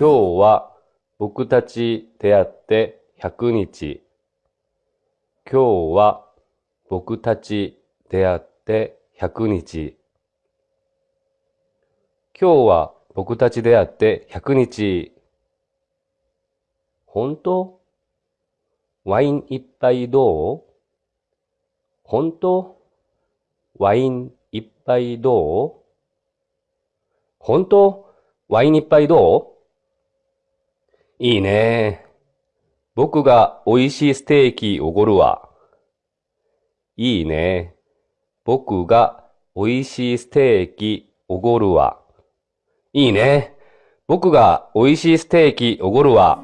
今日は僕たち出会って100日。今日は僕たち出会って100日。今日は僕たち出会って100日。本当？ワイン一杯どう？本当？ワイン一杯どう？本当？ワイン一杯どう？いいね。僕が美味しいステーキおごるわ。いいね。僕が美味しいステーキおごるわ。いいね。僕が美味しいステーキおごるわ。